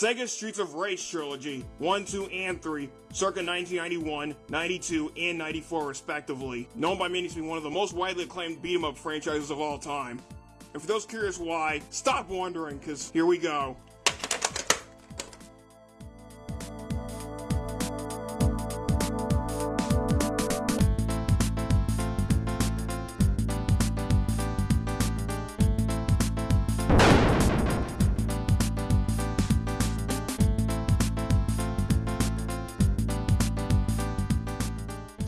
Sega's Streets of Rage trilogy, 1, 2, and 3, circa 1991, 92, and 94 respectively, known by many to be one of the most widely acclaimed beat 'em up franchises of all time. And for those curious why, stop wondering, cause here we go.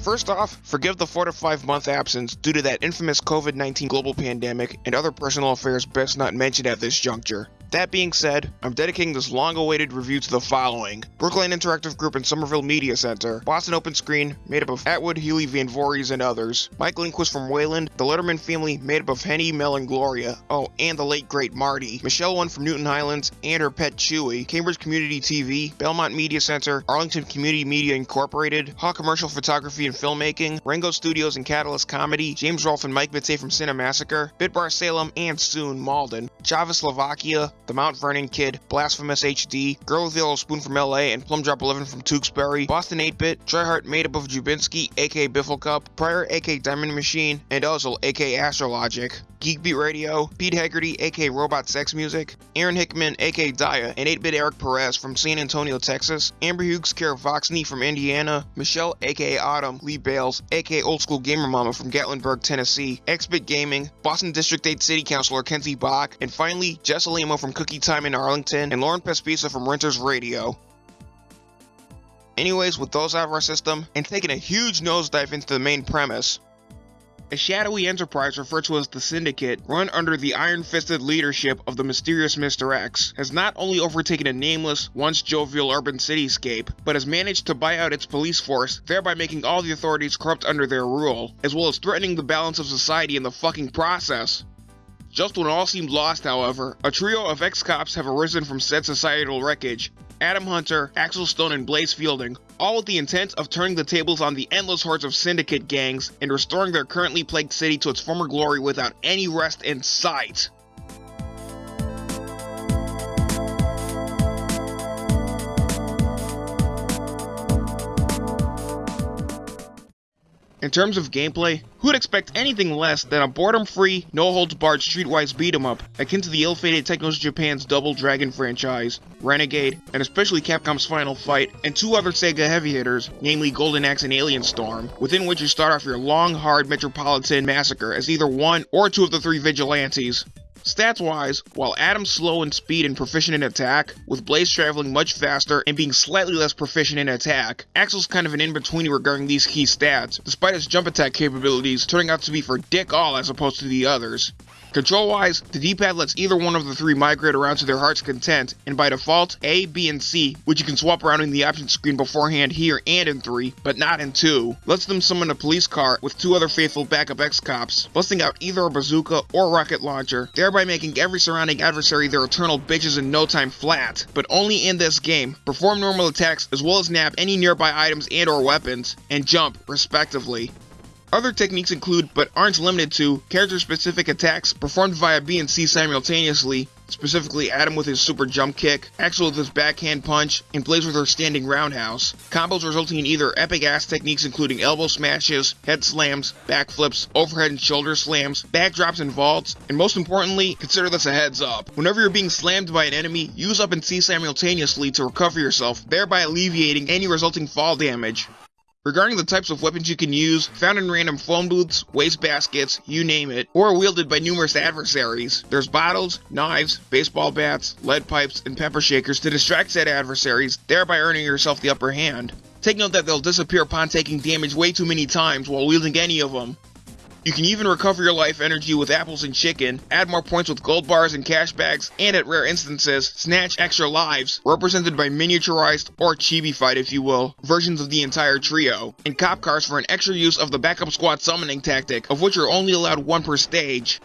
First off, forgive the 4 to 5 month absence due to that infamous COVID 19 global pandemic and other personal affairs best not mentioned at this juncture. That being said, I'm dedicating this long awaited review to the following. Brooklyn Interactive Group and Somerville Media Center, Boston Open Screen, made up of Atwood, Healy, Van Voorhees, and others, Mike Lindquist from Wayland, the Letterman family, made up of Henny, Mel, and Gloria, oh, and the late great Marty, Michelle One from Newton Highlands, and her pet Chewy, Cambridge Community TV, Belmont Media Center, Arlington Community Media Incorporated, Hawk Commercial Photography and Filmmaking, Rango Studios and Catalyst Comedy, James Rolfe and Mike Bitze from Cinemassacre, Bitbar Salem, and soon Malden, Java Slovakia, the Mount Vernon Kid, Blasphemous HD, Girl with Yellow Spoon from LA, and Plum Drop 11 from Tewksbury, Boston 8-Bit, Tryhard made up of Jubinski, aka Biffle Cup, Pryor, aka Diamond Machine, and Ozil, aka Astrologic. Geekbeat Radio, Pete Haggerty, aka Robot Sex Music, Aaron Hickman, aka Daya, and 8-Bit Eric Perez from San Antonio, Texas, Amber Hughes, Kara Voxney from Indiana, Michelle, aka Autumn, Lee Bales, aka Old School Gamer Mama from Gatlinburg, Tennessee, Xbit Gaming, Boston District 8 City Councilor Kenzie Bok, and finally, Jess Alimo from Cookie Time in Arlington, and Lauren Pespisa from Renters Radio. Anyways, with those out of our system, and taking a huge nosedive into the main premise, a shadowy enterprise referred to as the Syndicate, run under the iron-fisted leadership of the mysterious Mr. X, has not only overtaken a nameless, once jovial urban cityscape, but has managed to buy out its police force, thereby making all the authorities corrupt under their rule, as well as threatening the balance of society in the fucking process. Just when all seemed lost, however, a trio of ex-cops have arisen from said societal wreckage. Adam Hunter, Axel Stone, and Blaze Fielding, all with the intent of turning the tables on the endless hordes of syndicate gangs and restoring their currently plagued city to its former glory without any rest in sight. In terms of gameplay, who'd expect anything less than a boredom-free, no-holds-barred streetwise beat-em-up akin to the ill-fated Technos Japan's Double Dragon franchise, Renegade, and especially Capcom's Final Fight, and two other Sega heavy hitters, namely Golden Axe and Alien Storm, within which you start off your long, hard Metropolitan Massacre as either one or two of the three vigilantes. Stats wise, while Adam's slow in speed and proficient in attack, with Blaze traveling much faster and being slightly less proficient in attack, Axel's kind of an in-between regarding these key stats, despite his jump attack capabilities turning out to be for dick all as opposed to the others. Control wise, the D-pad lets either one of the three migrate around to their heart's content, and by default, A, B, and C, which you can swap around in the options screen beforehand here and in 3, but not in 2, lets them summon a police car with two other faithful backup X-Cops, busting out either a bazooka or rocket launcher, thereby making every surrounding adversary their eternal bitches in no time flat, but only in this game, perform normal attacks as well as nab any nearby items and or weapons, and jump, respectively. Other techniques include, but aren't limited to, character-specific attacks performed via B and C simultaneously, specifically Adam with his super jump kick, Axel with his backhand punch, and Blaze with her standing roundhouse. Combos resulting in either epic ass techniques including elbow smashes, head slams, backflips, overhead and shoulder slams, backdrops and vaults, and most importantly, consider this a heads up. Whenever you're being slammed by an enemy, use up and C simultaneously to recover yourself, thereby alleviating any resulting fall damage. Regarding the types of weapons you can use, found in random phone booths, waste baskets, you name it, or wielded by numerous adversaries, there's bottles, knives, baseball bats, lead pipes, and pepper shakers to distract said adversaries, thereby earning yourself the upper hand. Take note that they'll disappear upon taking damage way too many times while wielding any of them. You can even recover your life energy with apples and chicken, add more points with gold bars and cash bags, and at rare instances, snatch extra lives, represented by miniaturized, or chibi-fied if you will, versions of the entire trio, and cop cars for an extra use of the backup squad summoning tactic, of which you're only allowed one per stage.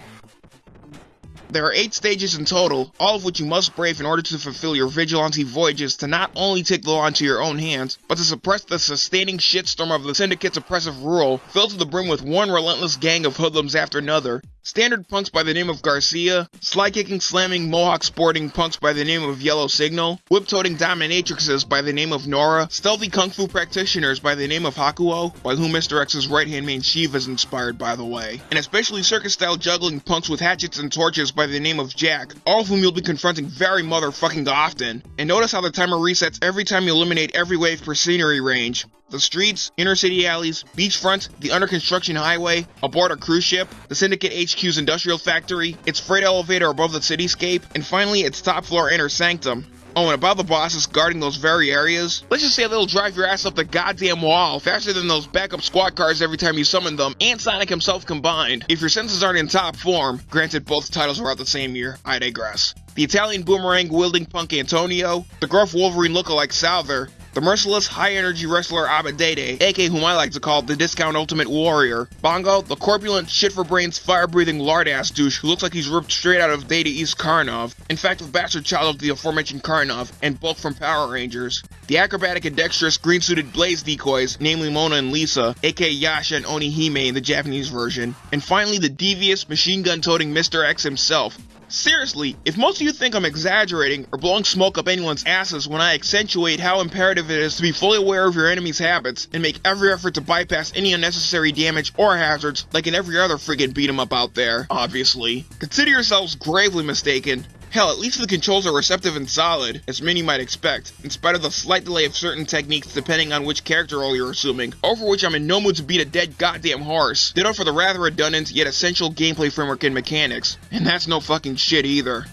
There are 8 stages in total, all of which you must brave in order to fulfill your vigilante voyages to not only take the law into your own hands, but to suppress the sustaining shitstorm of the Syndicate's oppressive rule, filled to the brim with one relentless gang of hoodlums after another, standard punks by the name of Garcia, slide kicking, slamming, mohawk sporting punks by the name of Yellow Signal, whip toting dominatrixes by the name of Nora, stealthy kung fu practitioners by the name of Hakuyo, by whom Mr. X's right hand man Shiva is inspired by the way, and especially circus style juggling punks with hatchets and torches by the name of Jack, all of whom you'll be confronting very motherfucking often. And notice how the timer resets every time you eliminate every wave per scenery range. The streets, inner city alleys, beachfront, the under construction highway, aboard a cruise ship, the Syndicate HQ's industrial factory, its freight elevator above the cityscape, and finally its top floor inner sanctum. Oh, and about the bosses guarding those very areas, let's just say they'll drive your ass up the goddamn wall faster than those backup squad cars every time you summon them, and Sonic himself combined. If your senses aren't in top form, granted both titles were out the same year, I digress. The Italian boomerang wielding punk Antonio, the gruff Wolverine lookalike Salver, the merciless, high-energy wrestler Abadede, aka whom I like to call the Discount Ultimate Warrior. Bongo, the corpulent, shit-for-brains, fire-breathing lard-ass douche who looks like he's ripped straight out of Data East Karnov. In fact, the bastard child of the aforementioned Karnov, and Bulk from Power Rangers. The acrobatic and dexterous green-suited Blaze decoys, namely Mona and Lisa, aka Yasha and Onihime in the Japanese version. And finally, the devious, machine gun-toting Mr. X himself, Seriously, if most of you think I'm exaggerating or blowing smoke up anyone's asses when I accentuate how imperative it is to be fully aware of your enemy's habits and make every effort to bypass any unnecessary damage or hazards like in every other friggin' beat 'em up out there, obviously, consider yourselves gravely mistaken. Hell, at least the controls are receptive and solid, as many might expect, in spite of the slight delay of certain techniques depending on which character role you're assuming, over which I'm in no mood to beat a dead goddamn horse. Ditto for the rather redundant yet essential gameplay framework and mechanics, and that's no fucking shit either.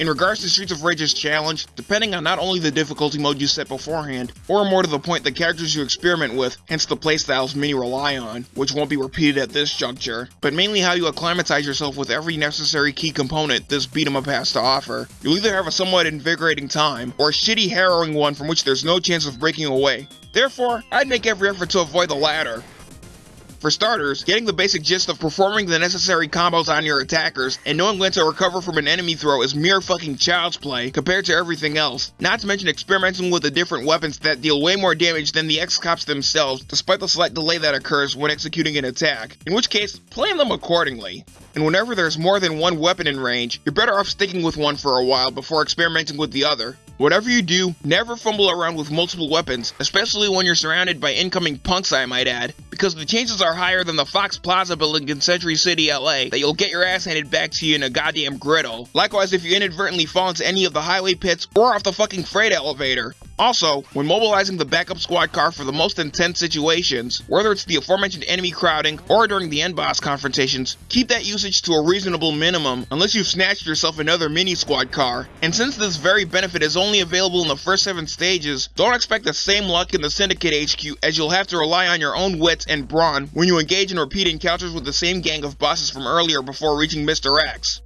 In regards to Streets of Rage's challenge, depending on not only the difficulty mode you set beforehand, or more to the point the characters you experiment with, hence the playstyles many rely on, which won't be repeated at this juncture, but mainly how you acclimatize yourself with every necessary key component this beat 'em up has to offer. You'll either have a somewhat invigorating time, or a shitty harrowing one from which there's no chance of breaking away. Therefore, I'd make every effort to avoid the latter. For starters, getting the basic gist of performing the necessary combos on your attackers and knowing when to recover from an enemy throw is mere fucking child's play compared to everything else. Not to mention experimenting with the different weapons that deal way more damage than the X-Cops themselves, despite the slight delay that occurs when executing an attack, in which case, plan them accordingly. And whenever there's more than one weapon in range, you're better off sticking with one for a while before experimenting with the other. Whatever you do, never fumble around with multiple weapons, especially when you're surrounded by incoming punks I might add, because the chances are higher than the Fox Plaza building in Century City, LA, that you'll get your ass handed back to you in a goddamn griddle. Likewise, if you inadvertently fall into any of the highway pits or off the fucking freight elevator. Also, when mobilizing the backup squad car for the most intense situations, whether it's the aforementioned enemy crowding or during the end boss confrontations, keep that usage to a reasonable minimum unless you've snatched yourself another mini squad car. And since this very benefit is only available in the first 7 stages, don't expect the same luck in the Syndicate HQ as you'll have to rely on your own wits and brawn when you engage in repeat encounters with the same gang of bosses from earlier before reaching Mr. X.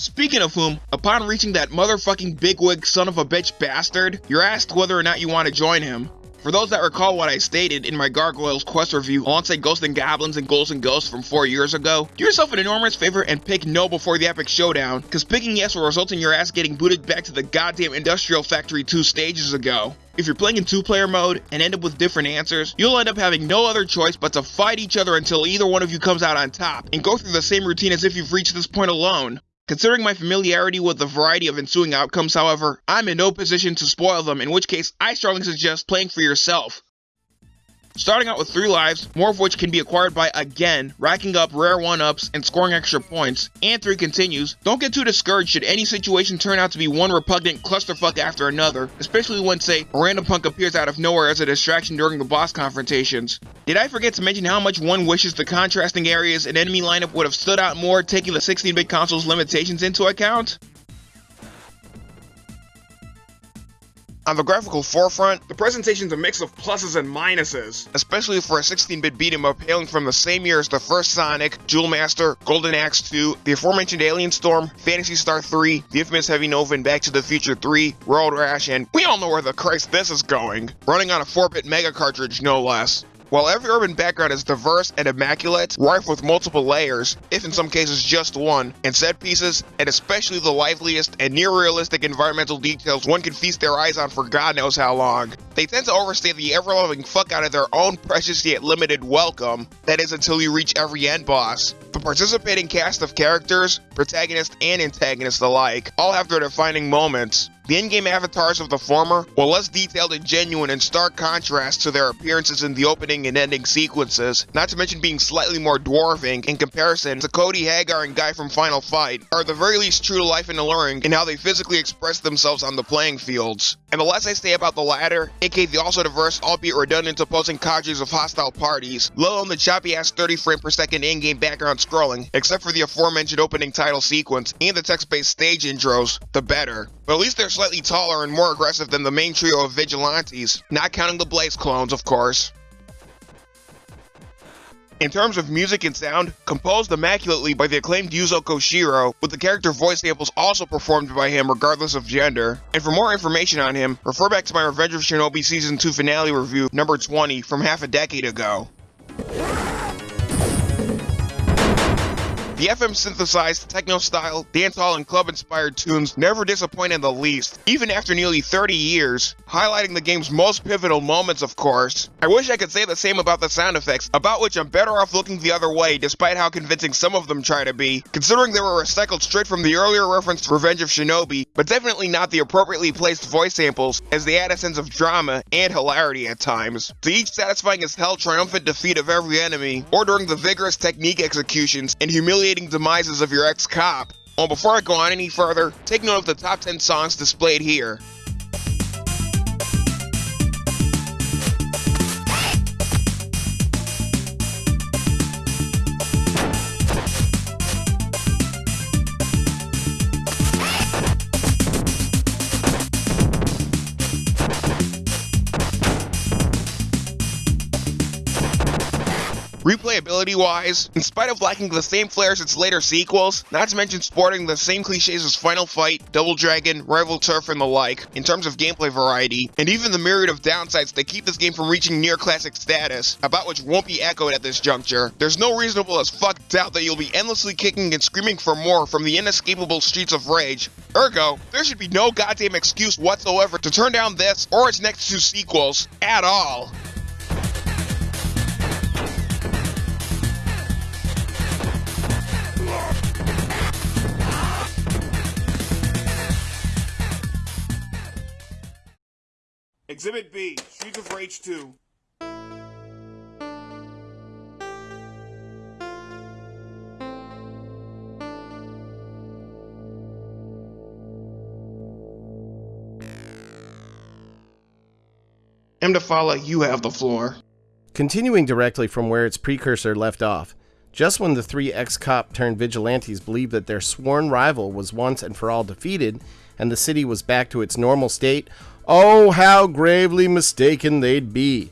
Speaking of whom, upon reaching that motherfucking bigwig son of a bitch bastard, you're asked whether or not you want to join him. For those that recall what I stated in my Gargoyles quest review alongside Ghosts and Goblins and Ghouls and Ghosts from 4 years ago, do yourself an enormous favor and pick no before the epic showdown, cause picking yes will result in your ass getting booted back to the goddamn industrial factory 2 stages ago. If you're playing in 2 player mode and end up with different answers, you'll end up having no other choice but to fight each other until either one of you comes out on top, and go through the same routine as if you've reached this point alone. Considering my familiarity with the variety of ensuing outcomes, however, I'm in no position to spoil them, in which case I strongly suggest playing for yourself. Starting out with 3 lives, more of which can be acquired by again, racking up rare 1-ups and scoring extra points, and 3 continues, don't get too discouraged should any situation turn out to be one repugnant clusterfuck after another, especially when say, a random punk appears out of nowhere as a distraction during the boss confrontations. Did I forget to mention how much one wishes the contrasting areas and enemy lineup would have stood out more taking the 16-bit console's limitations into account? On the graphical forefront, the presentation's a mix of pluses and minuses, especially for a 16-bit beat 'em up hailing from the same year as the first Sonic, Jewel Master, Golden Axe 2, the aforementioned Alien Storm, Phantasy Star 3, the infamous Heavy Nova and Back to the Future 3, Road Rash, and we all know where the Christ this is going, running on a 4-bit Mega cartridge no less. While every urban background is diverse and immaculate, rife with multiple layers, if in some cases just one, and set pieces, and especially the liveliest and near realistic environmental details one can feast their eyes on for God knows how long. They tend to overstay the ever loving fuck out of their own precious yet limited welcome, that is until you reach every end boss. The participating cast of characters, protagonists, and antagonists alike all have their defining moments. The in-game avatars of the former were less detailed and genuine in stark contrast to their appearances in the opening and ending sequences, not to mention being slightly more dwarfing in comparison to Cody Haggar and Guy from Final Fight, are the very least true to life and alluring in how they physically express themselves on the playing fields. And the less I say about the latter, aka the also diverse, albeit redundant opposing cadres of hostile parties, let alone the choppy ass 30 frame per second in-game background scrolling, except for the aforementioned opening title sequence and the text-based stage intros, the better. But at least they're slightly taller and more aggressive than the main trio of vigilantes, not counting the Blaze clones, of course. In terms of music and sound, composed immaculately by the acclaimed Yuzo Koshiro, with the character voice samples also performed by him regardless of gender. And for more information on him, refer back to my Revenge of Shinobi Season 2 finale review, number 20, from half a decade ago. The FM synthesized, techno style, dancehall, and club inspired tunes never disappoint in the least, even after nearly 30 years, highlighting the game's most pivotal moments, of course. I wish I could say the same about the sound effects, about which I'm better off looking the other way despite how convincing some of them try to be, considering they were recycled straight from the earlier reference Revenge of Shinobi, but definitely not the appropriately placed voice samples, as they add a sense of drama and hilarity at times, to each satisfying as hell triumphant defeat of every enemy, or during the vigorous technique executions and humiliating demises of your ex-cop. Well, before I go on any further, take note of the top 10 songs displayed here. Replayability wise, in spite of lacking the same flair as its later sequels, not to mention sporting the same cliches as Final Fight, Double Dragon, Rival Turf, and the like, in terms of gameplay variety, and even the myriad of downsides that keep this game from reaching near classic status, about which won't be echoed at this juncture, there's no reasonable as fuck doubt that you'll be endlessly kicking and screaming for more from the inescapable streets of rage. Ergo, there should be no goddamn excuse whatsoever to turn down this or its next two sequels, at all. Exhibit B, Streets of Rage 2. Mdafala, you have the floor. Continuing directly from where its precursor left off, just when the three ex cop turned vigilantes believed that their sworn rival was once and for all defeated, and the city was back to its normal state, oh, how gravely mistaken they'd be.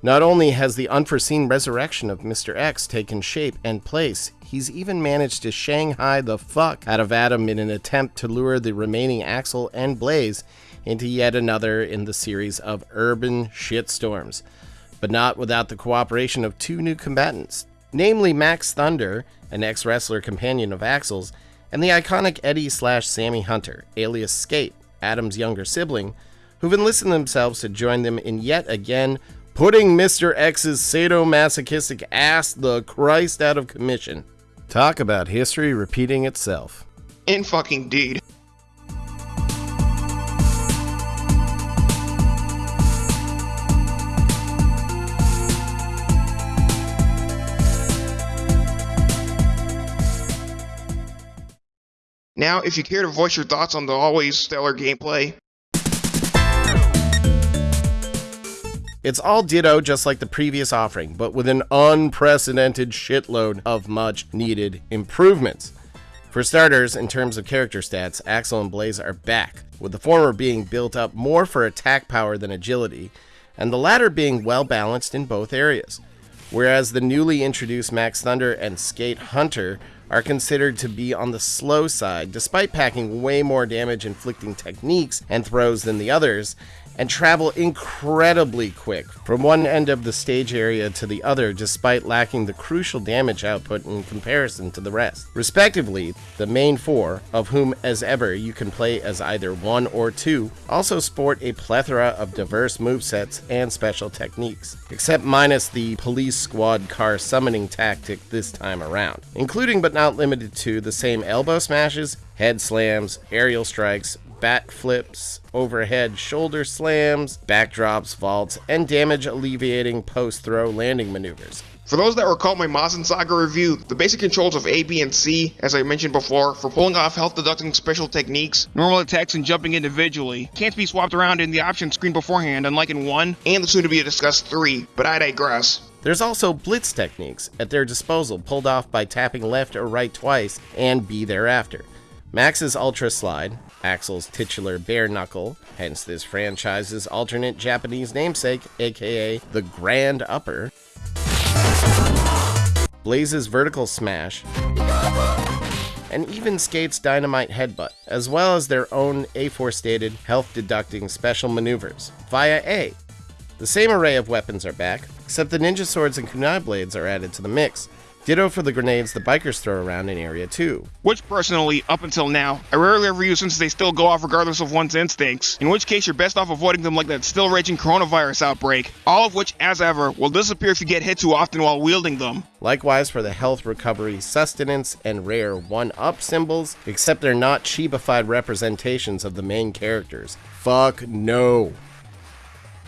Not only has the unforeseen resurrection of Mr. X taken shape and place, he's even managed to shanghai the fuck out of Adam in an attempt to lure the remaining Axel and Blaze into yet another in the series of urban shitstorms, but not without the cooperation of two new combatants, namely Max Thunder, an ex wrestler companion of Axel's, and the iconic Eddie slash Sammy Hunter, alias Skate, Adam's younger sibling, who've enlisted themselves to join them in yet again putting Mr. X's sadomasochistic ass the Christ out of commission. Talk about history repeating itself. In fucking deed. Now, if you care to voice your thoughts on the always stellar gameplay, It's all ditto just like the previous offering, but with an unprecedented shitload of much needed improvements. For starters, in terms of character stats, Axel and Blaze are back, with the former being built up more for attack power than agility, and the latter being well balanced in both areas. Whereas the newly introduced Max Thunder and Skate Hunter are considered to be on the slow side, despite packing way more damage inflicting techniques and throws than the others, and travel incredibly quick from one end of the stage area to the other despite lacking the crucial damage output in comparison to the rest. Respectively, the main four, of whom as ever you can play as either one or two, also sport a plethora of diverse movesets and special techniques, except minus the police squad car summoning tactic this time around, including but not limited to the same elbow smashes, head slams, aerial strikes, bat flips, overhead shoulder slams, backdrops, vaults, and damage alleviating post throw landing maneuvers. For those that recall my Mazin Saga review, the basic controls of A, B, and C, as I mentioned before, for pulling off health deducting special techniques, normal attacks, and jumping individually, can't be swapped around in the options screen beforehand, unlike in 1 and the soon to be discussed 3, but I digress. There's also blitz techniques at their disposal, pulled off by tapping left or right twice and B thereafter. Max's Ultra Slide, Axel's titular bare knuckle, hence this franchise's alternate Japanese namesake, aka the Grand Upper, Blaze's Vertical Smash, and even Skate's Dynamite Headbutt, as well as their own aforestated health deducting special maneuvers via A. The same array of weapons are back, except the ninja swords and kunai blades are added to the mix, Ditto for the grenades the bikers throw around in Area 2. Which personally, up until now, I rarely ever use since they still go off regardless of one's instincts, in which case you're best off avoiding them like that still raging coronavirus outbreak, all of which, as ever, will disappear if you get hit too often while wielding them. Likewise for the health recovery, sustenance, and rare 1-up symbols, except they're not cheapified representations of the main characters. Fuck no.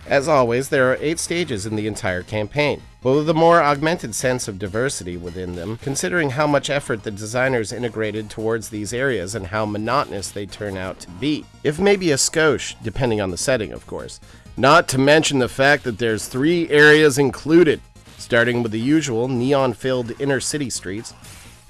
As always, there are 8 stages in the entire campaign but with a more augmented sense of diversity within them, considering how much effort the designers integrated towards these areas and how monotonous they turn out to be. If maybe a skosh, depending on the setting, of course. Not to mention the fact that there's three areas included, starting with the usual neon-filled inner city streets,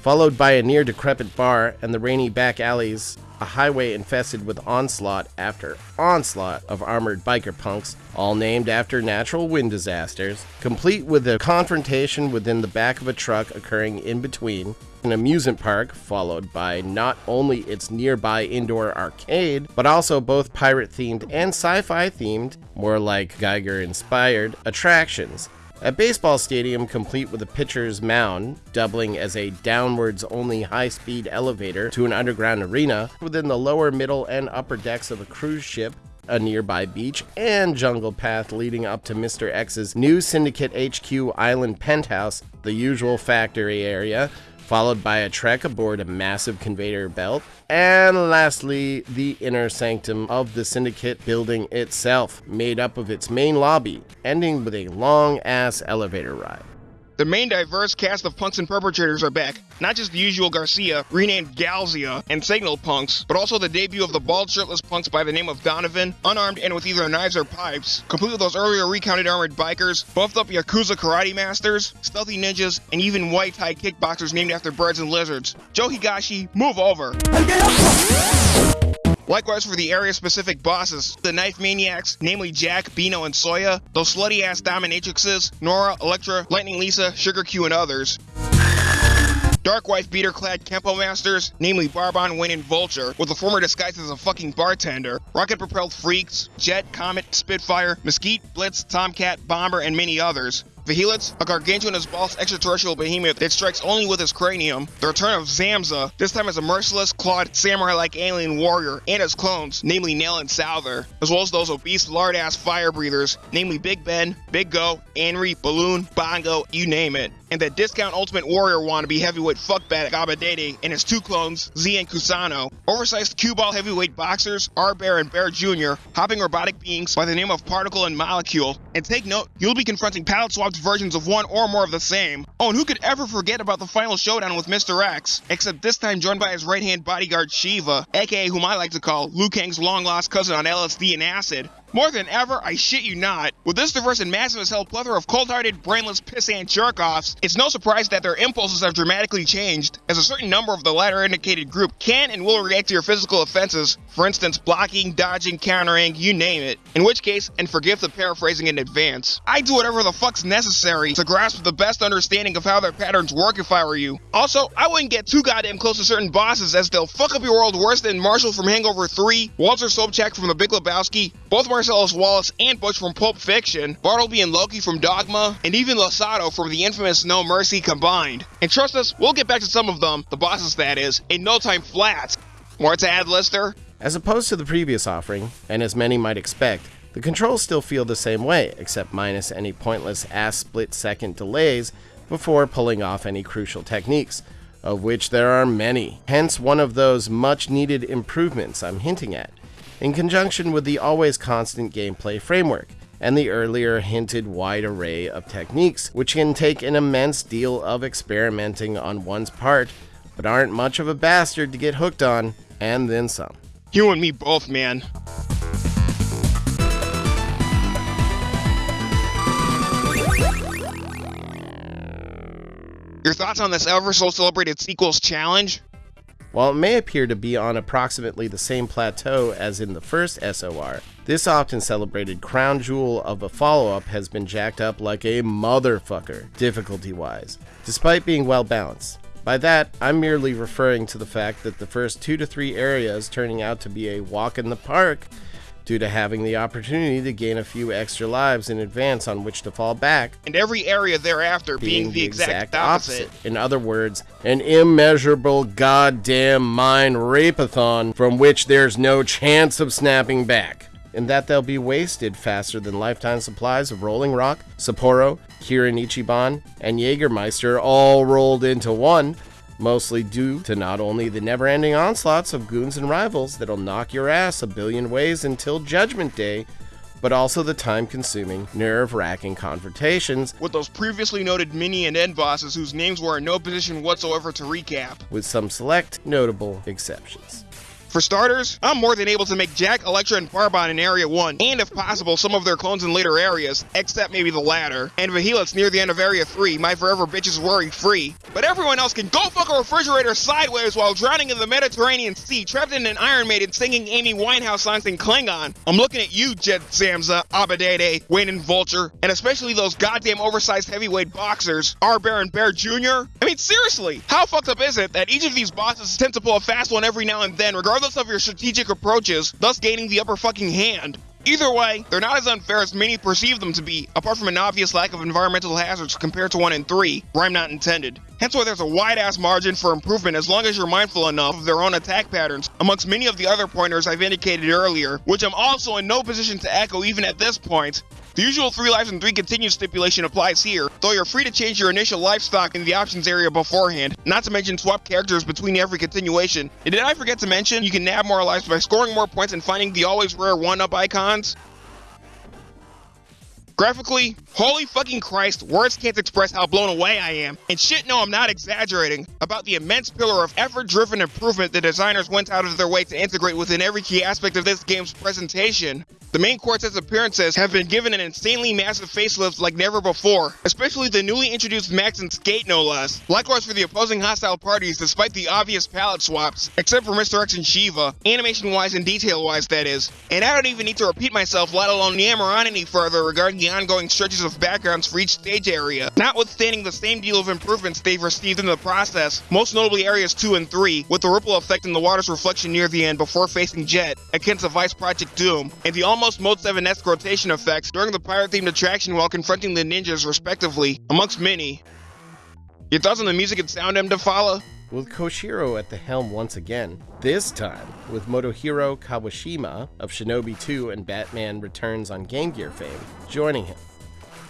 followed by a near decrepit bar and the rainy back alleys a highway infested with onslaught after onslaught of armored biker punks, all named after natural wind disasters, complete with a confrontation within the back of a truck occurring in between, an amusement park, followed by not only its nearby indoor arcade, but also both pirate themed and sci fi themed, more like Giger inspired, attractions, a baseball stadium complete with a pitcher's mound, doubling as a downwards only high speed elevator to an underground arena within the lower, middle, and upper decks of a cruise ship a nearby beach, and jungle path leading up to Mr. X's new Syndicate HQ island penthouse, the usual factory area, followed by a trek aboard a massive conveyor belt, and lastly, the inner sanctum of the Syndicate building itself, made up of its main lobby, ending with a long ass elevator ride. The main diverse cast of punks and perpetrators are back. Not just the usual Garcia, renamed Galsia, and Signal punks, but also the debut of the bald shirtless punks by the name of Donovan, unarmed and with either knives or pipes, complete with those earlier recounted armored bikers, buffed up Yakuza karate masters, stealthy ninjas, and even white tie kickboxers named after birds and lizards. Joe Higashi, move over! Likewise for the area-specific bosses, the Knife Maniacs, namely Jack, Bino, and Soya, those slutty-ass dominatrixes, Nora, Electra, Lightning Lisa, Sugar Q, and others. Dark Wife beater-clad Kempo Masters, namely Barbon, Wayne, and Vulture, with the former disguised as a fucking bartender, rocket-propelled freaks, Jet, Comet, Spitfire, Mesquite, Blitz, Tomcat, Bomber, and many others. Vehelits, a gargantuan as boss extraterrestrial behemoth that strikes only with his cranium. The return of Zamza, this time as a merciless, clawed, samurai-like alien warrior, and his clones, namely Nail and Souther, as well as those obese, lard-ass fire breathers, namely Big Ben, Big Go, Anri, Balloon, Bongo, you name it. And that discount Ultimate Warrior wannabe heavyweight fuckbat Gabadede and his two clones, Z and Kusano. Oversized cue ball heavyweight boxers, R Bear and Bear Jr., hopping robotic beings by the name of Particle and Molecule. And take note, you'll be confronting palette swapped versions of one or more of the same. Oh, and who could ever forget about the final showdown with Mr. X? Except this time joined by his right-hand bodyguard Shiva, aka whom I like to call Liu Kang's long-lost cousin on LSD and acid. More than ever, I shit you not. With this diverse and massive as hell plethora of cold-hearted, brainless, pissant jerk-offs, it's no surprise that their impulses have dramatically changed, as a certain number of the latter indicated group can and will react to your physical offenses, for instance, blocking, dodging, countering, you name it. In which case, and forgive the paraphrasing in advance, I do whatever the fuck's necessary to grasp the best understanding of how their patterns work if I were you. Also, I wouldn't get too goddamn close to certain bosses as they'll fuck up your world worse than Marshall from Hangover 3, Walter Sobchak from The Big Lebowski, both Mar Marcellus Wallace and Butch from Pulp Fiction, Bartleby and Loki from Dogma, and even Losado from the infamous No Mercy combined. And trust us, we'll get back to some of them, the bosses that is, in no time flat. More to add, Lister? As opposed to the previous offering, and as many might expect, the controls still feel the same way, except minus any pointless ass split second delays before pulling off any crucial techniques, of which there are many. Hence, one of those much needed improvements I'm hinting at, in conjunction with the always constant gameplay framework and the earlier hinted wide array of techniques, which can take an immense deal of experimenting on one's part, but aren't much of a bastard to get hooked on, and then some. You and me both, man. Your thoughts on this ever so celebrated sequels challenge? While it may appear to be on approximately the same plateau as in the first SOR, this often celebrated crown jewel of a follow up has been jacked up like a motherfucker, difficulty wise, despite being well balanced. By that, I'm merely referring to the fact that the first two to three areas turning out to be a walk in the park due to having the opportunity to gain a few extra lives in advance on which to fall back, and every area thereafter being, the, exact, opposite. In other words, an immeasurable goddamn mind rapeathon from which there's no chance of snapping back. And that they'll be wasted faster than lifetime supplies of Rolling Rock, Sapporo, Kirin Ichiban, and Jägermeister all rolled into one, mostly due to not only the never ending onslaughts of goons and rivals that'll knock your ass a billion ways until Judgment Day, but also the time consuming, nerve wracking confrontations with those previously noted mini and end bosses whose names were in no position whatsoever to recap, with some select notable exceptions. For starters, I'm more than able to make Jack, Electra, and Barbon in Area 1, and if possible, some of their clones in later areas, except maybe the latter. And Vehelits near the end of Area 3, my forever bitches worry free. But everyone else can go fuck a refrigerator sideways while drowning in the Mediterranean Sea, trapped in an Iron Maiden singing Amy Winehouse songs in Klingon. I'm looking at you, Jet Zamza, Abadede, Wayne and Vulture, and especially those goddamn oversized heavyweight boxers, R. Baron Bear Jr. I mean, seriously, how fucked up is it that each of these bosses tend to pull a fast one every now and then, regardless regardless of your strategic approaches, thus gaining the upper fucking hand. Either way, they're not as unfair as many perceive them to be, apart from an obvious lack of environmental hazards compared to 1 in 3, rhyme not intended. Hence why there's a wide ass margin for improvement as long as you're mindful enough of their own attack patterns, amongst many of the other pointers I've indicated earlier, which I'm also in no position to echo even at this point. The usual 3 lives and 3 continued stipulation applies here, though you're free to change your initial livestock in the options area beforehand, not to mention swap characters between every continuation. And did I forget to mention, you can nab more lives by scoring more points and finding the always rare 1-up icons? Graphically, holy fucking Christ, words can't express how blown away I am. And shit, no, I'm not exaggerating about the immense pillar of effort driven improvement the designers went out of their way to integrate within every key aspect of this game's presentation. The main quartet's appearances have been given an insanely massive facelift like never before, especially the newly introduced Max and Skate no less. Likewise for the opposing hostile parties despite the obvious palette swaps, except for Mr. X and Shiva, animation wise and detail wise that is. And I don't even need to repeat myself let alone yammer on any further regarding the ongoing stretches of backgrounds for each stage area, notwithstanding the same deal of improvements they've received in the process, most notably areas 2 and 3, with the ripple effect in the water's reflection near the end before facing Jet, akin to Vice Project Doom, and the almost almost Mode 7-esque rotation effects during the pirate-themed attraction while confronting the ninjas respectively, amongst many. Your thoughts on the music and sound M. follow? With Koshiro at the helm once again, this time with Motohiro Kawashima of Shinobi 2 and Batman Returns on Game Gear fame joining him.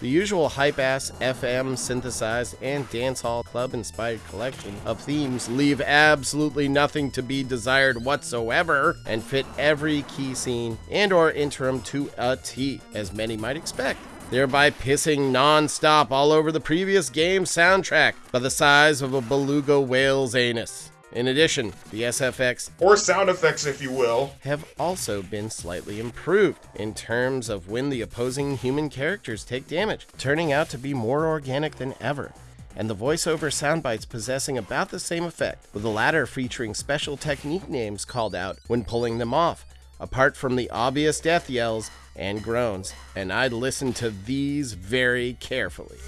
The usual hype ass, FM synthesized, and dancehall club inspired collection of themes leave absolutely nothing to be desired whatsoever and fit every key scene and or interim to a T, as many might expect thereby pissing non-stop all over the previous game's soundtrack by the size of a beluga whale's anus. In addition, the SFX, or sound effects if you will, have also been slightly improved in terms of when the opposing human characters take damage, turning out to be more organic than ever. And the voiceover soundbites possessing about the same effect, with the latter featuring special technique names called out when pulling them off, apart from the obvious death yells and groans, and I'd listen to these very carefully.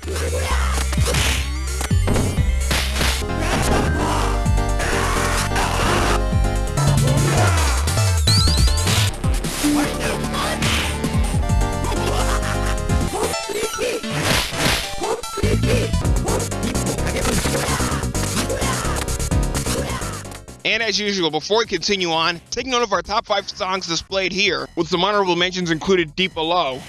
And as usual, before we continue on, take note of our top 5 songs displayed here, with some honorable mentions included deep below.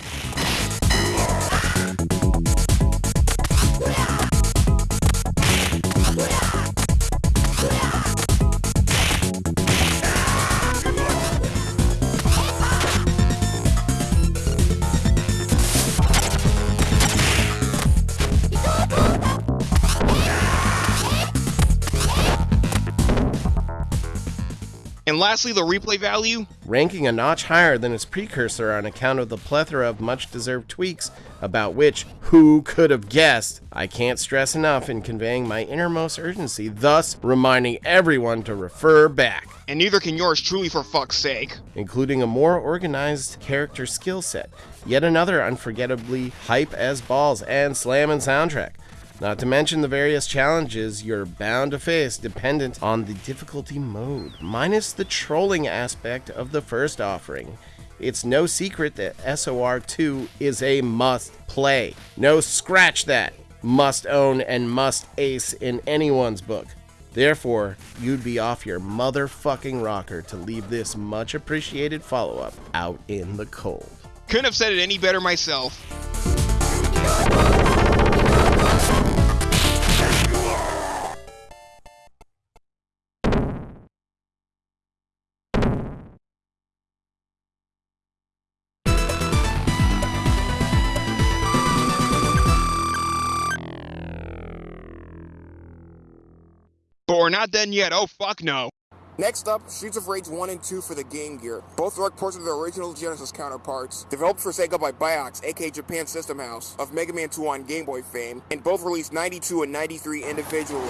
And lastly, the replay value. ranking a notch higher than its precursor on account of the plethora of much deserved tweaks about which who could have guessed. I can't stress enough in conveying my innermost urgency, thus reminding everyone to refer back, And neither can yours truly for fuck's sake. including a more organized character skill set, yet another unforgettably hype as balls and slamming soundtrack. Not to mention the various challenges you're bound to face dependent on the difficulty mode, minus the trolling aspect of the first offering. It's no secret that SOR 2 is a must play. No scratch that. Must own and must ace in anyone's book. Therefore, you'd be off your motherfucking rocker to leave this much appreciated follow up out in the cold. Couldn't have said it any better myself. But not done yet. Oh, fuck no. Next up, Streets of Rage 1 and 2 for the Game Gear. Both direct ports of their original Genesis counterparts. Developed for Sega by Biox, aka Japan System House, of Mega Man 2 on Game Boy fame, and both released 92 and 93 individually.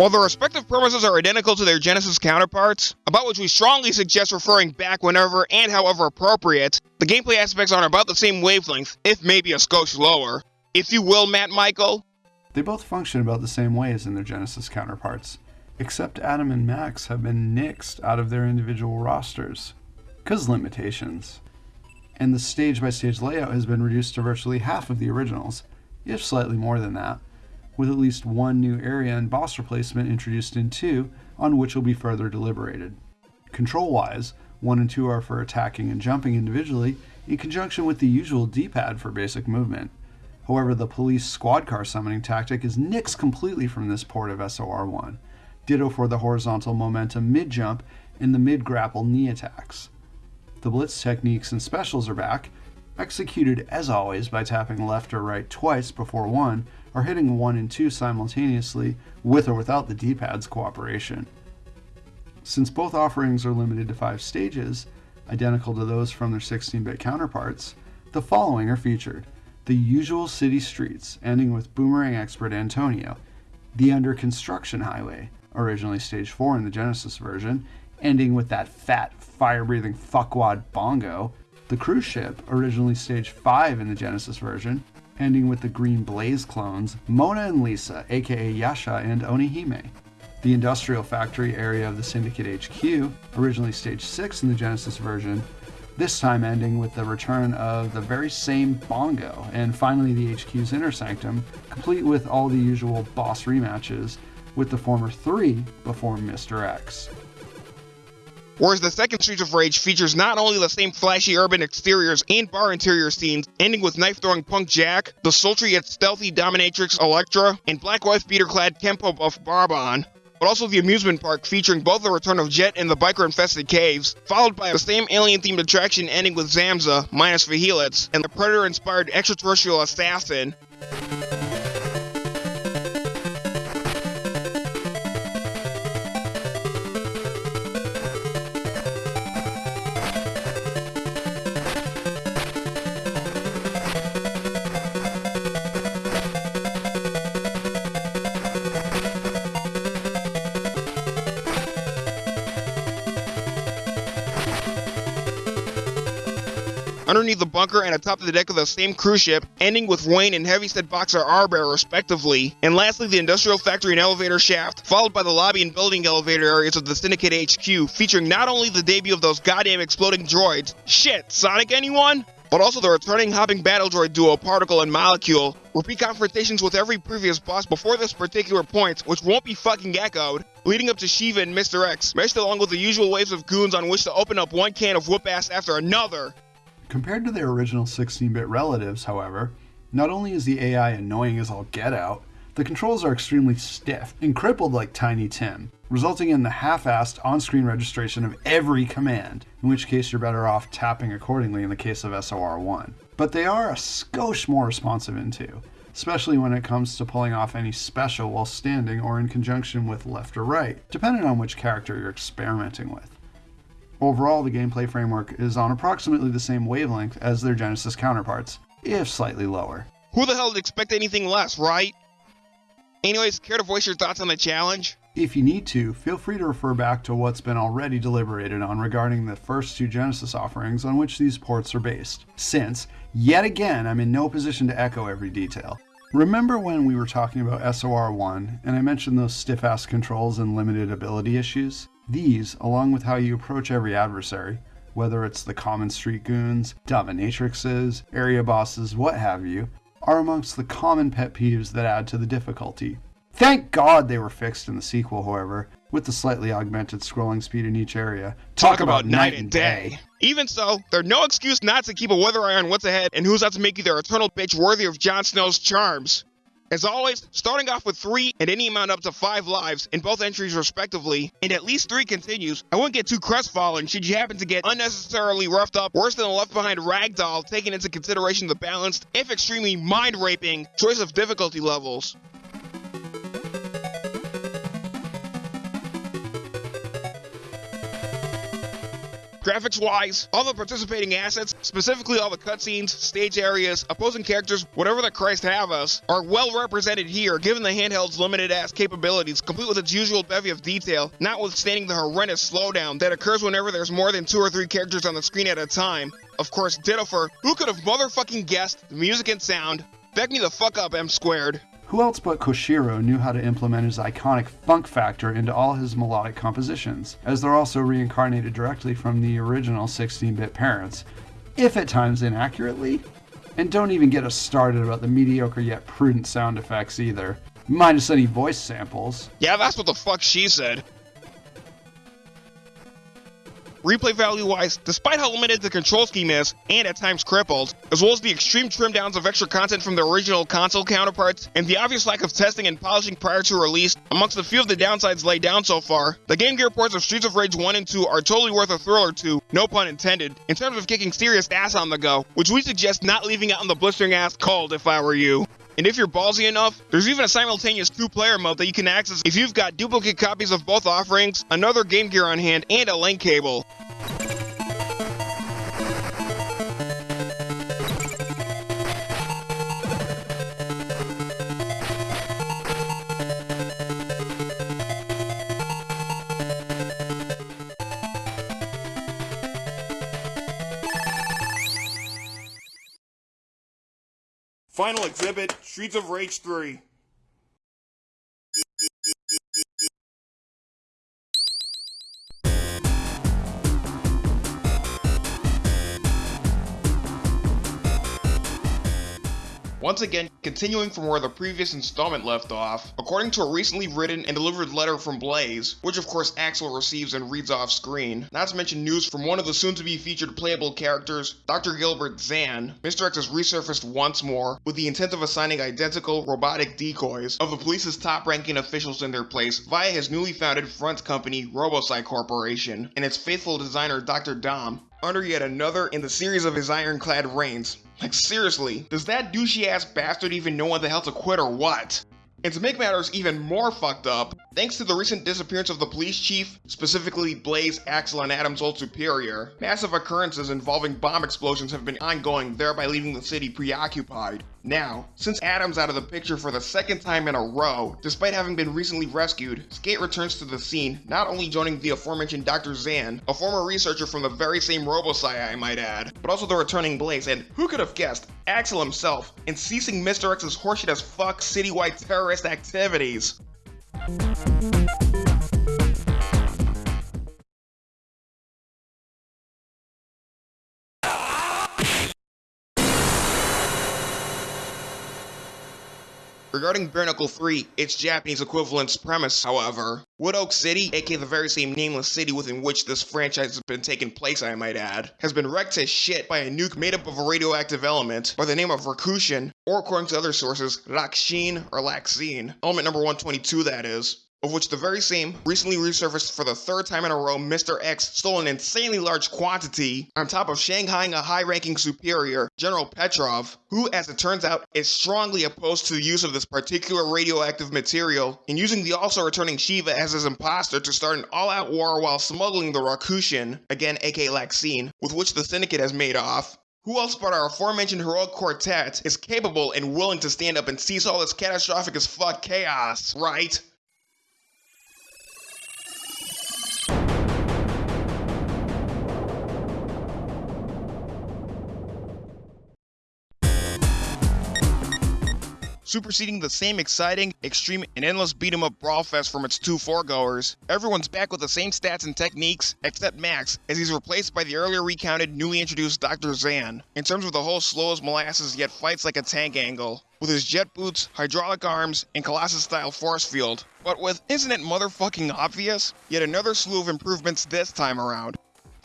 While the respective premises are identical to their Genesis counterparts, about which we strongly suggest referring back whenever and however appropriate, the gameplay aspects are on about the same wavelength, if maybe a skosh lower. If you will, Matt Michael. They both function about the same way as in their Genesis counterparts, except Adam and Max have been nixed out of their individual rosters, because limitations. And the stage by stage layout has been reduced to virtually half of the originals, if slightly more than that, with at least one new area and boss replacement introduced in 2, on which will be further deliberated. Control wise, 1 and 2 are for attacking and jumping individually, in conjunction with the usual D pad for basic movement. However, the police squad car summoning tactic is nixed completely from this port of SOR1. Ditto for the horizontal momentum mid jump and the mid grapple knee attacks. The blitz techniques and specials are back, executed as always by tapping left or right twice before 1 or hitting 1 and 2 simultaneously with or without the D pad's cooperation. Since both offerings are limited to 5 stages, identical to those from their 16 bit counterparts, the following are featured the usual city streets, ending with Boomerang Expert Antonio, the Under Construction Highway, originally Stage 4 in the Genesis version, ending with that fat, fire breathing fuckwad Bongo, the Cruise Ship, originally Stage 5 in the Genesis version, ending with the Green Blaze clones, Mona and Lisa, aka Yasha and Onihime. The Industrial Factory area of the Syndicate HQ, originally Stage 6 in the Genesis version, this time ending with the return of the very same Bongo, and finally the HQ's Inner Sanctum, complete with all the usual boss rematches, with the former three before Mr. X. Whereas the second Streets of Rage features not only the same flashy urban exteriors and bar interior scenes, ending with knife throwing punk Jack, the sultry yet stealthy dominatrix Electra, and black wife beater clad Kempo buff Barbon. but also the amusement park featuring both the return of Jet and the biker-infested caves, followed by the same alien-themed attraction ending with Zamza, minus the Helix, and the Predator-inspired extraterrestrial assassin. Underneath the bunker and atop the deck of the same cruise ship, ending with Wayne and Heavyset Boxer Arbor respectively. And lastly, the industrial factory and elevator shaft, followed by the lobby and building elevator areas of the Syndicate HQ, featuring not only the debut of those goddamn exploding droids, shit, Sonic anyone? But also the returning hopping battle droid duo Particle and Molecule, repeat confrontations with every previous boss before this particular point, which won't be fucking echoed, leading up to Shiva and Mr. X, meshed along with the usual waves of goons on which to open up one can of whoop ass after another. Compared to their original 16 bit relatives, however, not only is the AI annoying as all get out, the controls are extremely stiff and crippled like Tiny Tim, resulting in the half assed on screen registration of every command, in which case you're better off tapping accordingly in the case of SOR 1. But they are a skosh more responsive in 2, especially when it comes to pulling off any special while standing or in conjunction with left or right, depending on which character you're experimenting with. Overall, the gameplay framework is on approximately the same wavelength as their Genesis counterparts, if slightly lower. Who the hell would expect anything less, right? Anyways, care to voice your thoughts on the challenge? If you need to, feel free to refer back to what's been already deliberated on regarding the first two Genesis offerings on which these ports are based, since, yet again, I'm in no position to echo every detail. Remember when we were talking about SOR 1 and I mentioned those stiff ass controls and limited ability issues? These, along with how you approach every adversary, whether it's the common street goons, dominatrixes, area bosses, what have you, are amongst the common pet peeves that add to the difficulty. Thank God they were fixed in the sequel, however, with the slightly augmented scrolling speed in each area. Talk, Talk about, about, night and day. day. Even so, there's no excuse not to keep a weather eye on what's ahead and who's out to make you their eternal bitch worthy of Jon Snow's charms. As always, starting off with 3 and any amount up to 5 lives in both entries respectively, and at least 3 continues, I wouldn't get too crestfallen should you happen to get unnecessarily roughed up worse than a left behind ragdoll taking into consideration the balanced, if extremely mind-raping, choice of difficulty levels. Graphics wise, all the participating assets, specifically all the cutscenes, stage areas, opposing characters, whatever the Christ have us, are well represented here given the handheld's limited ass capabilities, complete with its usual bevy of detail, notwithstanding the horrendous slowdown that occurs whenever there's more than two or three characters on the screen at a time. Of course, ditto for who could have motherfucking guessed the music and sound? Back me the fuck up, M squared. Who else but Koshiro knew how to implement his iconic funk factor into all his melodic compositions, as they're also reincarnated directly from the original 16 bit parents, if at times inaccurately? And don't even get us started about the mediocre yet prudent sound effects either, minus any voice samples. Yeah, that's what the fuck she said. Replay value wise, despite how limited the control scheme is, and at times crippled, as well as the extreme trim downs of extra content from the original console counterparts, and the obvious lack of testing and polishing prior to release, amongst a few of the downsides laid down so far, the Game Gear ports of Streets of Rage 1 and 2 are totally worth a thrill or two, no pun intended, in terms of kicking serious ass on the go, which we suggest not leaving out in the blistering ass cold if I were you. And if you're ballsy enough, there's even a simultaneous two-player mode that you can access if you've got duplicate copies of both offerings, another Game Gear on hand, and a link cable. Final exhibit, Streets of Rage 3. Once again, continuing from where the previous installment left off, according to a recently written and delivered letter from Blaze, which of course Axel receives and reads off screen, not to mention news from one of the soon to be featured playable characters, Dr. Gilbert Zan, Mr. X has resurfaced once more with the intent of assigning identical robotic decoys of the police's top ranking officials in their place via his newly founded front company, Robocyte Corporation, and its faithful designer, Dr. Dahm, under yet another in the series of his ironclad reigns. Like seriously, does that douchey ass bastard even know when the hell to quit or what? And to make matters even more fucked up, thanks to the recent disappearance of the police chief, specifically Blaze, Axel, and Adam's old superior, massive occurrences involving bomb explosions have been ongoing, thereby leaving the city preoccupied. Now, since Adam's out of the picture for the second time in a row, despite having been recently rescued, Skate returns to the scene, not only joining the aforementioned Dr. Zan, a former researcher from the very same RoboCy I might add, but also the returning Blaze, and who could have guessed, Axel himself, in ceasing Mr. X's horseshit as fuck citywide terrorist activities. Regarding Bare Knuckle 3, its Japanese equivalent's premise, however, Wood Oak City, aka the very same nameless city within which this franchise has been taking place, I might add, has been wrecked to shit by a nuke made up of a radioactive element by the name of Rakushin, or according to other sources, Rakshin or Laxine. Element number 122, that is of which the very same recently resurfaced for the third time in a row Mr. X stole an insanely large quantity on top of shanghaiing a high-ranking superior, General Petrov, who, as it turns out, is strongly opposed to the use of this particular radioactive material and using the also returning Shiva as his imposter to start an all-out war while smuggling the Rakushin, again aka Laxine, with which the Syndicate has made off. Who else but our aforementioned heroic quartet is capable and willing to stand up and seize all this catastrophic as fuck chaos, right? Superseding the same exciting, extreme, and endless beat 'em up brawl fest from its two foregoers. Everyone's back with the same stats and techniques, except Max, as he's replaced by the earlier recounted, newly introduced Dr. Zan. In terms of the whole slow as molasses yet fights like a tank angle, with his jet boots, hydraulic arms, and Colossus style force field. But with, isn't it motherfucking obvious? Yet another slew of improvements this time around.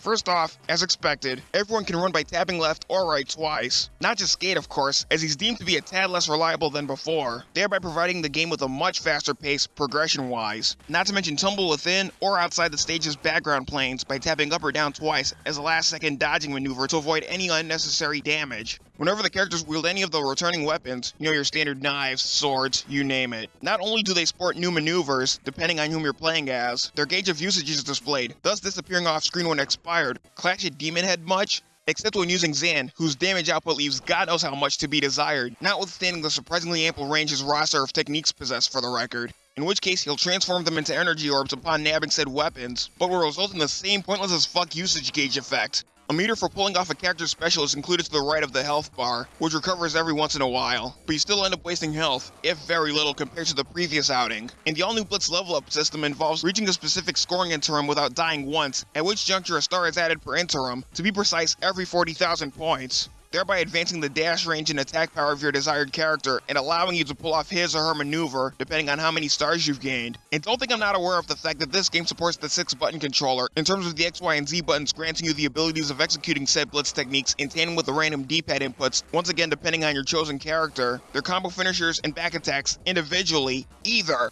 First off, as expected, everyone can run by tapping left or right twice. Not just Skate, of course, as he's deemed to be a tad less reliable than before, thereby providing the game with a much faster pace progression-wise. Not to mention tumble within or outside the stage's background planes by tapping up or down twice as a last-second dodging maneuver to avoid any unnecessary damage. Whenever the characters wield any of the returning weapons, you know your standard knives, swords, you name it, not only do they sport new maneuvers, depending on whom you're playing as, their gauge of usage is displayed, thus disappearing off screen when expired. Clash at Demonhead much? Except when using Zan, whose damage output leaves god knows how much to be desired, notwithstanding the surprisingly ample range his roster of techniques possess for the record in which case he'll transform them into energy orbs upon nabbing said weapons, but will result in the same pointless as fuck usage gauge effect. A meter for pulling off a character's special is included to the right of the health bar, which recovers every once in a while, but you still end up wasting health, if very little compared to the previous outing. And the all-new Blitz level up system involves reaching a specific scoring interim without dying once, at which juncture a star is added per interim, to be precise every 40,000 points thereby advancing the dash range and attack power of your desired character and allowing you to pull off his or her maneuver depending on how many stars you've gained. And don't think I'm not aware of the fact that this game supports the 6 button controller in terms of the X, Y, and Z buttons granting you the abilities of executing said blitz techniques in tandem with the random D-pad inputs, once again depending on your chosen character, their combo finishers and back attacks individually, either.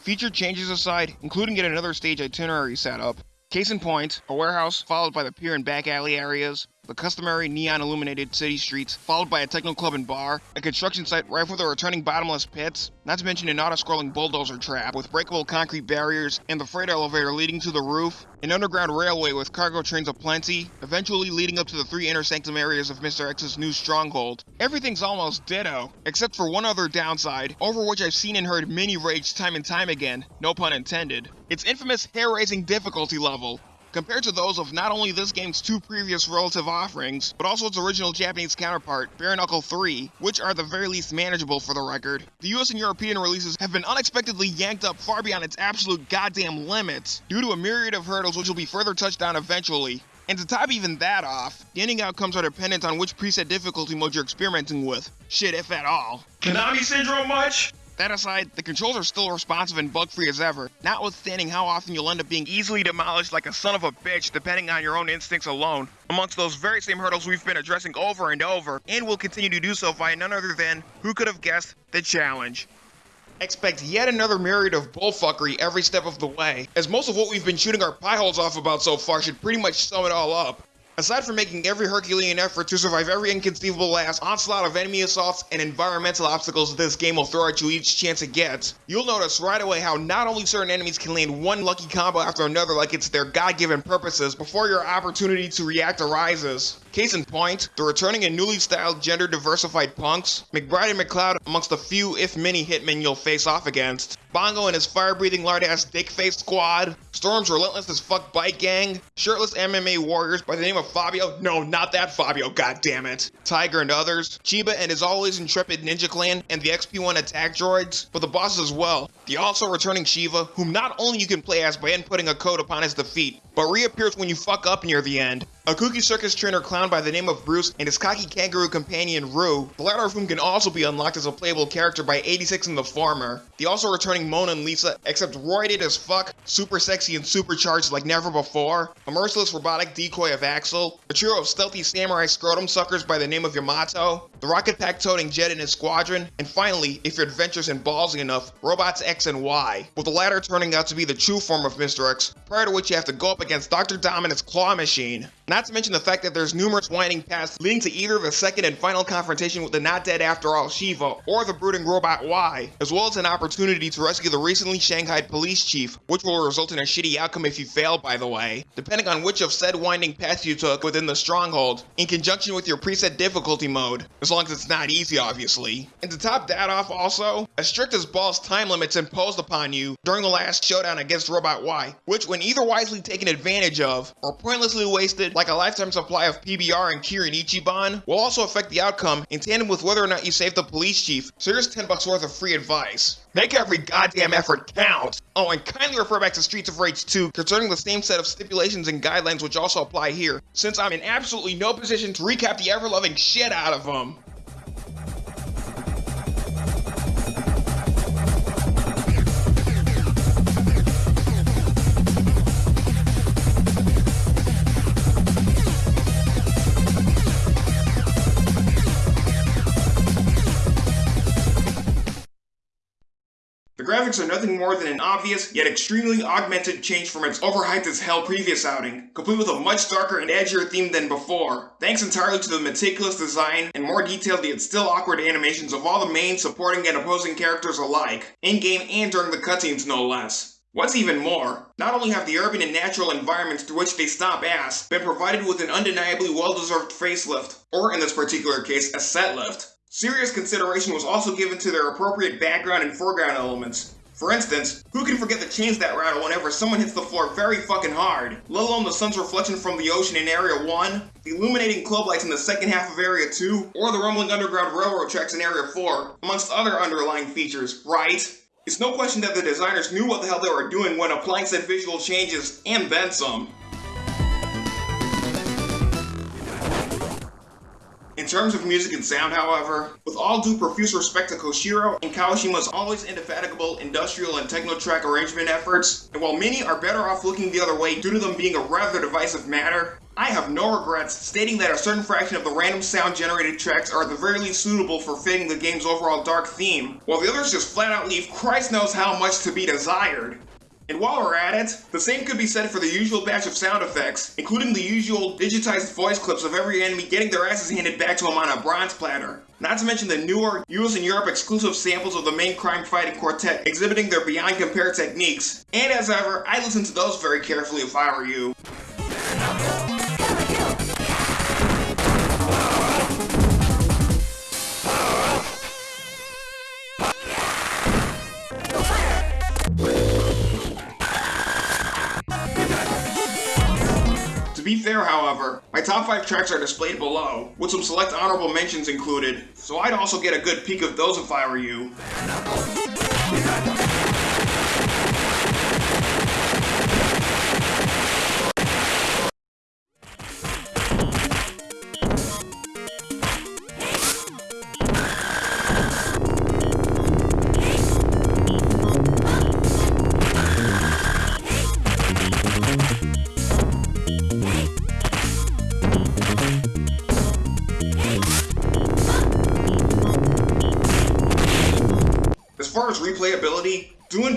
Feature changes aside, including yet another stage itinerary setup, Case in point, a warehouse followed by the pier and back alley areas, the customary neon illuminated city streets, followed by a techno club and bar, a construction site rife with the returning bottomless pits, not to mention an auto-scrolling bulldozer trap with breakable concrete barriers and the freight elevator leading to the roof, an underground railway with cargo trains aplenty, eventually leading up to the three inner sanctum areas of Mr. X's new stronghold. Everything's almost ditto, except for one other downside, over which I've seen and heard many rage time and time again, no pun intended. Its infamous hair-raising difficulty level, compared to those of not only this game's two previous relative offerings, but also its original Japanese counterpart, Bare Knuckle 3, which are the very least manageable for the record. The US and European releases have been unexpectedly yanked up far beyond its absolute goddamn limits, due to a myriad of hurdles which will be further touched on eventually. And to top even that off, the ending outcomes are dependent on which preset difficulty mode you're experimenting with. Shit, if at all. Konami Syndrome much? That aside, the controls are still responsive and bug-free as ever, notwithstanding how often you'll end up being easily demolished like a son of a bitch depending on your own instincts alone, amongst those very same hurdles we've been addressing over and over, and will continue to do so via none other than, who could have guessed, the challenge. Expect yet another myriad of bullfuckery every step of the way, as most of what we've been shooting our pie holes off about so far should pretty much sum it all up. Aside from making every Herculean effort to survive every inconceivable last onslaught of enemy assaults and environmental obstacles this game will throw at you each chance it gets, you'll notice right away how not only certain enemies can land one lucky combo after another like it's their god-given purposes before your opportunity to react arises. Case in point, the returning and newly styled gender diversified punks, McBride and McCloud amongst the few if many hitmen you'll face off against, Bongo and his fire-breathing lard-ass dick-face squad, Storm's relentless as fuck bike gang, shirtless MMA warriors by the name of Fabio, no, not that Fabio, goddammit, Tiger and others, Chiba and his always intrepid Ninja Clan, and the XP-1 attack droids, but the bosses as well, the also returning Shiva, whom not only you can play as by inputting a code upon his defeat, but reappears when you fuck up near the end, a kooky circus trainer clown by the name of Bruce and his cocky kangaroo companion Roo, the latter of whom can also be unlocked as a playable character by 86 and the former. The also returning Mona and Lisa, except roided as fuck, super sexy and supercharged like never before, a merciless robotic decoy of Axel, a trio of stealthy samurai scrotum suckers by the name of Yamato, the rocket pack toting Jet and his squadron, and finally, if you're adventurous and ballsy enough, Robots X and Y, with the latter turning out to be the true form of Mr. X, prior to which you have to go up against Dr. Dominant's claw machine. Not to mention the fact that there's numerous winding paths leading to either the second and final confrontation with the not dead after all Shiva, or the brooding robot Y, as well as an opportunity to rescue the recently shanghaied police chief, which will result in a shitty outcome if you fail by the way, depending on which of said winding paths you took within the stronghold, in conjunction with your preset difficulty mode, as long as it's not easy obviously. And to top that off also, as strict as balls time limits imposed upon you during the last showdown against Robot Y, which when either wisely taken advantage of, or pointlessly wasted like a lifetime supply of PBR and Kirin Ichiban will also affect the outcome in tandem with whether or not you save the police chief, so here's 10 bucks worth of free advice. Make every goddamn effort count! Oh, and kindly refer back to Streets of Rage 2 concerning the same set of stipulations and guidelines which also apply here, since I'm in absolutely no position to recap the ever-loving shit out of them. Graphics are nothing more than an obvious, yet extremely augmented change from its overhyped as hell previous outing, complete with a much darker and edgier theme than before, thanks entirely to the meticulous design and more detailed yet still awkward animations of all the main, supporting, and opposing characters alike, in-game and during the cutscenes no less. What's even more, not only have the urban and natural environments through which they stomp ass been provided with an undeniably well-deserved facelift, or in this particular case, a set lift, Serious consideration was also given to their appropriate background and foreground elements. For instance, who can forget the chains that rattle whenever someone hits the floor very fucking hard, let alone the sun's reflection from the ocean in Area 1, the illuminating club lights in the second half of Area 2, or the rumbling underground railroad tracks in Area 4, amongst other underlying features, right? It's no question that the designers knew what the hell they were doing when applying said visual changes, and then some. In terms of music and sound, however, with all due profuse respect to Koshiro and Kawashima's always indefatigable industrial and techno track arrangement efforts, and while many are better off looking the other way due to them being a rather divisive matter, I have no regrets stating that a certain fraction of the random sound generated tracks are at the very least suitable for fitting the game's overall dark theme, while the others just flat out leave Christ knows how much to be desired. And while we're at it, the same could be said for the usual batch of sound effects, including the usual digitized voice clips of every enemy getting their asses handed back to them on a bronze platter. Not to mention the newer, US and Europe exclusive samples of the main crime fighting quartet exhibiting their beyond compare techniques. And as ever, I listen to those very carefully if I were you. Be fair, however, my top 5 tracks are displayed below, with some select honorable mentions included, so I'd also get a good peek of those if I were you.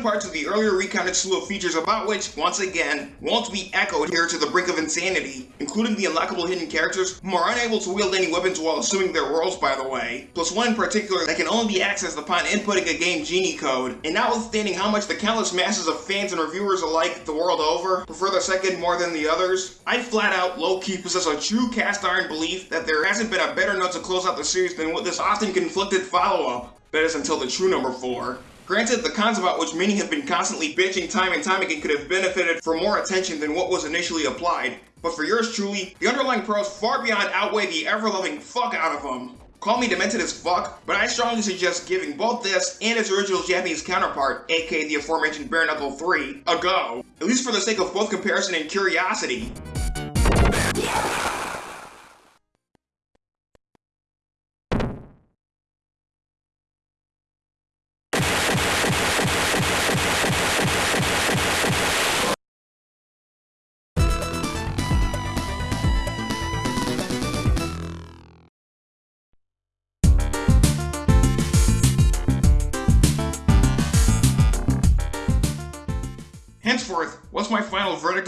Part to the earlier recounted slew of features about which, once again, won't be echoed here to the brink of insanity, including the unlockable hidden characters who are unable to wield any weapons while assuming their roles by the way, plus one in particular that can only be accessed upon inputting a game genie code, and notwithstanding how much the countless masses of fans and reviewers alike the world over prefer the second more than the others, I flat out low-key possess a true cast iron belief that there hasn't been a better note to close out the series than with this often conflicted follow-up, that is until the true number 4. Granted, the cons about which many have been constantly bitching time and time again could have benefited from more attention than what was initially applied, but for yours truly, the underlying pros far beyond outweigh the ever-loving fuck out of them. Call me demented as fuck, but I strongly suggest giving both this and its original Japanese counterpart, aka the aforementioned Bare Knuckle 3, a go, at least for the sake of both comparison and curiosity.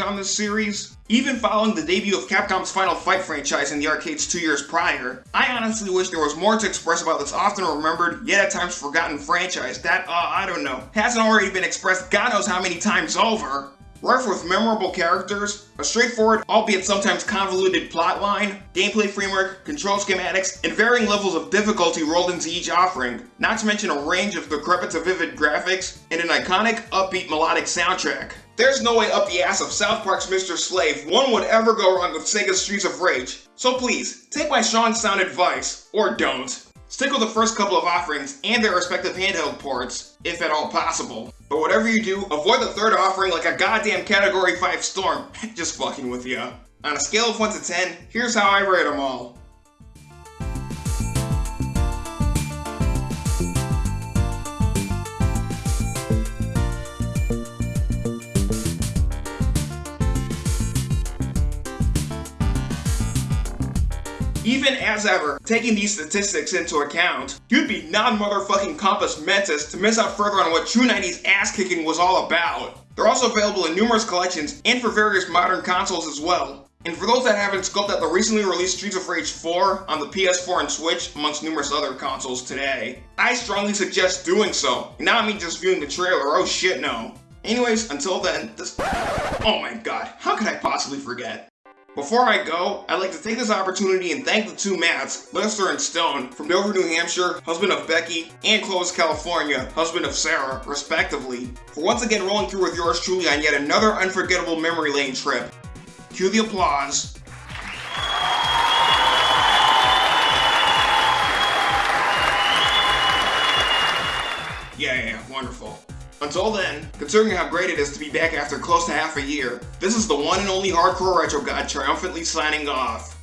On this series? Even following the debut of Capcom's Final Fight franchise in the arcades two years prior, I honestly wish there was more to express about this often remembered, yet at times forgotten franchise that, uh, I don't know, hasn't already been expressed God knows how many times over. Rife with memorable characters, a straightforward, albeit sometimes convoluted plotline, gameplay framework, control schematics, and varying levels of difficulty rolled into each offering, not to mention a range of decrepit to vivid graphics, and an iconic, upbeat melodic soundtrack. There's no way up the ass of South Park's Mr. Slave one would ever go wrong with Sega's Streets of Rage, so please, take my Sean sound advice, or don't. Stick with the first couple of offerings and their respective handheld ports, if at all possible. But whatever you do, avoid the third offering like a goddamn Category 5 storm. Just fucking with ya. On a scale of 1 to 10, here's how I rate them all. Even as ever, taking these statistics into account, you'd be non-motherfucking compos mentis to miss out further on what true 90s ass-kicking was all about. They're also available in numerous collections and for various modern consoles as well. And for those that haven't scoped out the recently released Streets of Rage 4 on the PS4 and Switch, amongst numerous other consoles today, I strongly suggest doing so. And not me just viewing the trailer, oh shit no. Anyways, until then, this- Oh my god, how could I possibly forget? Before I go, I'd like to take this opportunity and thank the two Matts, Lester and Stone, from Dover, New Hampshire, husband of Becky, and Clovis, California, husband of Sarah, respectively, for once again rolling through with yours truly on yet another unforgettable memory lane trip. Cue the applause. Yeah, yeah, yeah, wonderful. Until then, considering how great it is to be back after close to half a year, this is the one and only Hardcore Retro God triumphantly signing off.